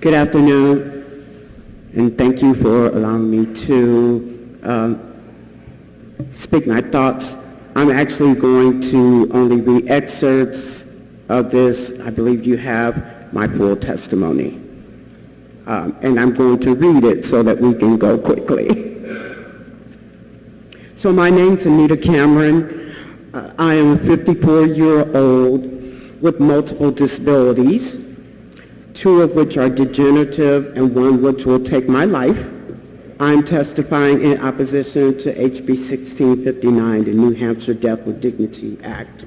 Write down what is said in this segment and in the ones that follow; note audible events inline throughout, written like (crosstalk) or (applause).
Good afternoon, and thank you for allowing me to um, speak my thoughts. I'm actually going to only read excerpts of this. I believe you have my full testimony. Um, And I'm going to read it so that we can go quickly. (laughs) So my name's Anita Cameron. Uh, I am a 54-year-old with multiple disabilities, two of which are degenerative and one which will take my life. I'm testifying in opposition to HB 1659, the New Hampshire Death with Dignity Act.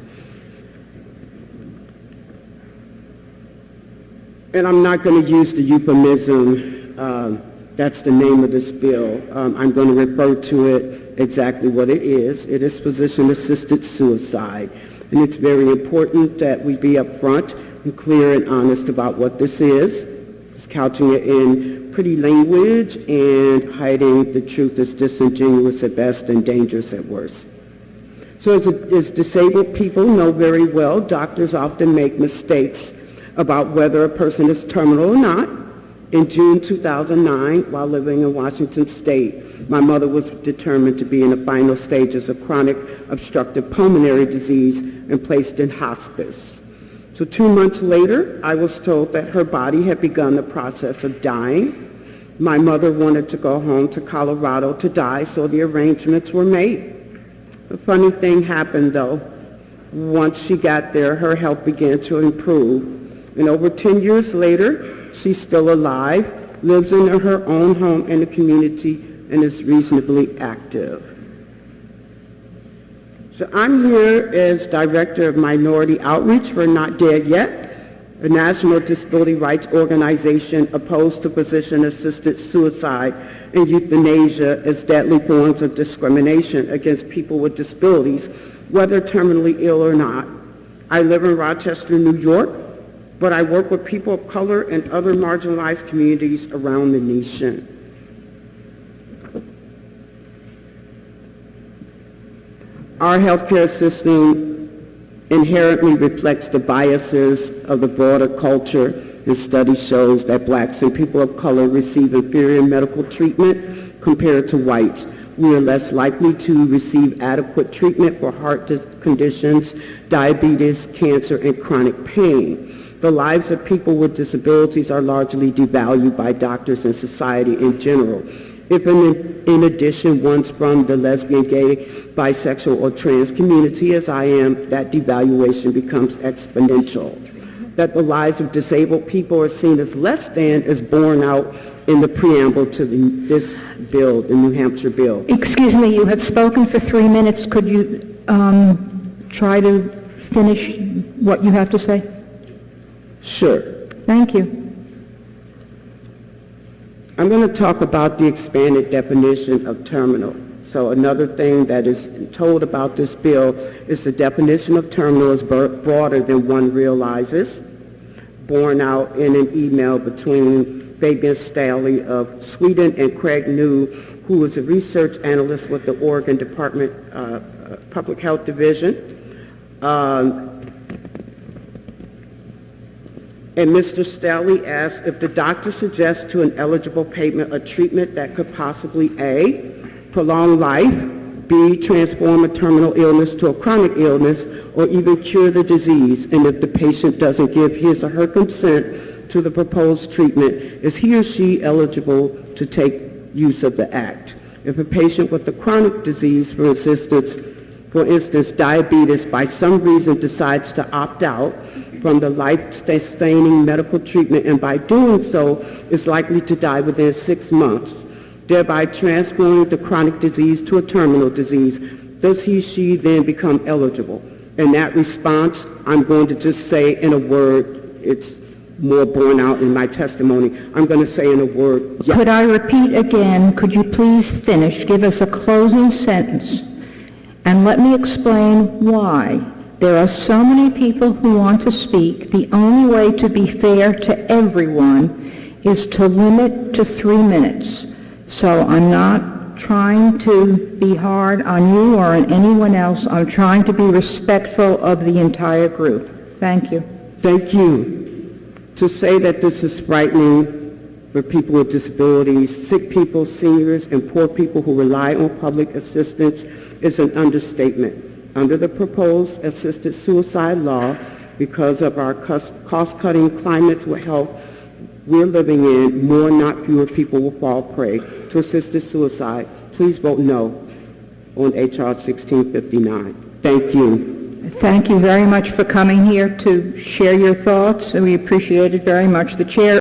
And I'm not going to use the euphemism, uh, that's the name of this bill. Um, I'm going to refer to it exactly what it is. It is physician-assisted suicide. And it's very important that we be upfront and clear and honest about what this is. Just couching it in pretty language and hiding the truth is disingenuous at best and dangerous at worst. So as, as disabled people know very well, doctors often make mistakes about whether a person is terminal or not. In June 2009, while living in Washington State, my mother was determined to be in the final stages of chronic obstructive pulmonary disease and placed in hospice. So two months later, I was told that her body had begun the process of dying. My mother wanted to go home to Colorado to die, so the arrangements were made. A funny thing happened, though. Once she got there, her health began to improve. And over 10 years later, she's still alive, lives in her own home in the community, and is reasonably active. So I'm here as Director of Minority Outreach for Not Dead Yet, a national disability rights organization opposed to physician-assisted suicide and euthanasia as deadly forms of discrimination against people with disabilities, whether terminally ill or not. I live in Rochester, New York, but I work with people of color and other marginalized communities around the nation. Our healthcare system inherently reflects the biases of the broader culture, and study shows that blacks and people of color receive inferior medical treatment compared to whites. We are less likely to receive adequate treatment for heart conditions, diabetes, cancer, and chronic pain. The lives of people with disabilities are largely devalued by doctors and society in general. If in, in addition one's from the lesbian, gay, bisexual, or trans community, as I am, that devaluation becomes exponential. That the lives of disabled people are seen as less than is borne out in the preamble to the, this bill, the New Hampshire bill. Excuse me, you have spoken for three minutes. Could you um, try to finish what you have to say? Sure. Thank you. I'm going to talk about the expanded definition of terminal. So another thing that is told about this bill is the definition of terminal is broader than one realizes, borne out in an email between Fabian Stahle of Sweden and Craig New, who is a research analyst with the Oregon Department uh, Public Health Division. Um, and Mr. Stahle asked if the doctor suggests to an eligible patient a treatment that could possibly A, prolong life, B, transform a terminal illness to a chronic illness, or even cure the disease, and if the patient doesn't give his or her consent to the proposed treatment, is he or she eligible to take use of the act? If a patient with a chronic disease, for instance, for instance, diabetes, by some reason decides to opt out, from the life-sustaining medical treatment and by doing so is likely to die within six months, thereby transforming the chronic disease to a terminal disease, does he, she then become eligible? In that response, I'm going to just say in a word, it's more borne out in my testimony. I'm going to say in a word, yes. Could I repeat again, could you please finish, give us a closing sentence, and let me explain why there are so many people who want to speak. The only way to be fair to everyone is to limit to three minutes. So I'm not trying to be hard on you or on anyone else. I'm trying to be respectful of the entire group. Thank you. Thank you. To say that this is frightening for people with disabilities, sick people, seniors, and poor people who rely on public assistance is an understatement. Under the proposed assisted suicide law, because of our cost-cutting climates with health we're living in, more not fewer people will fall prey to assisted suicide. Please vote no on H.R. 1659. Thank you. Thank you very much for coming here to share your thoughts, and we appreciate it very much. The chair